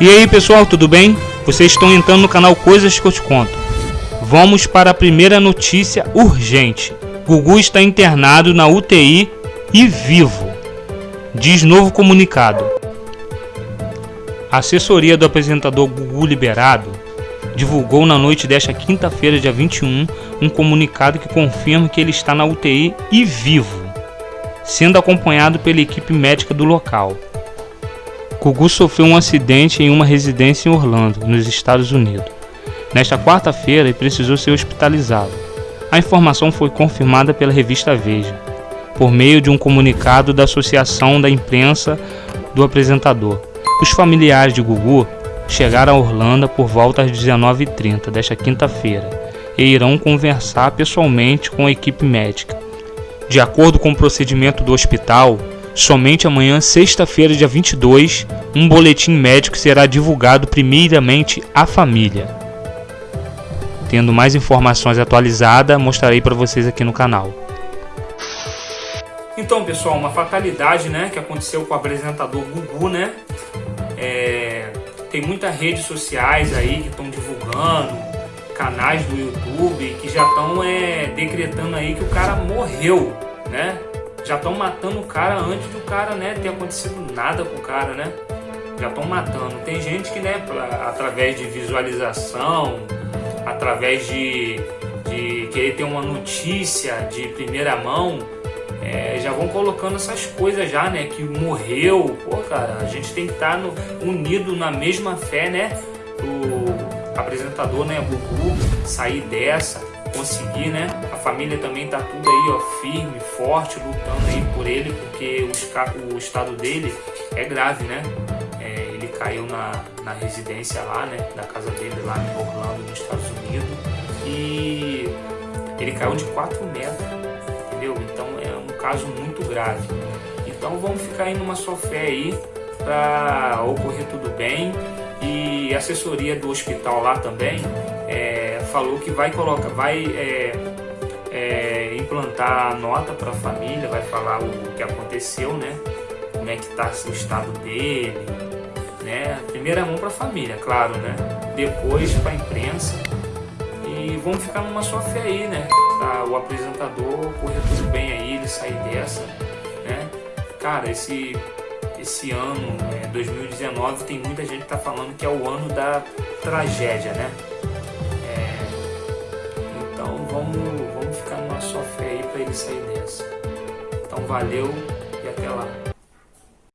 E aí pessoal, tudo bem? Vocês estão entrando no canal Coisas que eu te conto. Vamos para a primeira notícia urgente. Gugu está internado na UTI e vivo. Diz novo comunicado. A assessoria do apresentador Gugu Liberado divulgou na noite desta quinta-feira, dia 21, um comunicado que confirma que ele está na UTI e vivo, sendo acompanhado pela equipe médica do local. Gugu sofreu um acidente em uma residência em Orlando, nos Estados Unidos. Nesta quarta-feira, ele precisou ser hospitalizado. A informação foi confirmada pela revista Veja, por meio de um comunicado da Associação da Imprensa do apresentador. Os familiares de Gugu chegaram a Orlando por volta às 19h30 desta quinta-feira e irão conversar pessoalmente com a equipe médica. De acordo com o procedimento do hospital, Somente amanhã, sexta-feira, dia 22, um boletim médico será divulgado primeiramente à família. Tendo mais informações atualizadas, mostrarei para vocês aqui no canal. Então, pessoal, uma fatalidade, né, que aconteceu com o apresentador Gugu, né? É, tem muitas redes sociais aí que estão divulgando, canais do YouTube que já estão é, decretando aí que o cara morreu, né? Já estão matando o cara antes do cara, né, ter acontecido nada com o cara, né? Já estão matando. Tem gente que, né, através de visualização, através de, de querer ter uma notícia de primeira mão, é, já vão colocando essas coisas já, né? Que morreu. Pô, cara, a gente tem que estar tá no, unido na mesma fé, né? O apresentador, né, Gugu, sair dessa conseguir, né? A família também tá tudo aí, ó, firme, forte, lutando aí por ele, porque o, o estado dele é grave, né? É, ele caiu na, na residência lá, né? Da casa dele lá em Orlando, nos Estados Unidos. E ele caiu de 4 metros, entendeu? Então é um caso muito grave. Então vamos ficar aí numa só fé aí para ocorrer tudo bem. E assessoria do hospital lá também é, falou que vai colocar, vai é, é, implantar a nota para a família, vai falar o que aconteceu, né? Como é que está o estado dele, né? Primeira mão para a família, claro, né? Depois para a imprensa e vamos ficar numa só fé aí, né? Pra o apresentador correr tudo bem aí, ele sair dessa, né? Cara, esse esse ano, né, 2019, tem muita gente que tá falando que é o ano da tragédia, né? Vamos, vamos ficar numa só fé aí para ele sair dessa. Então valeu e até lá.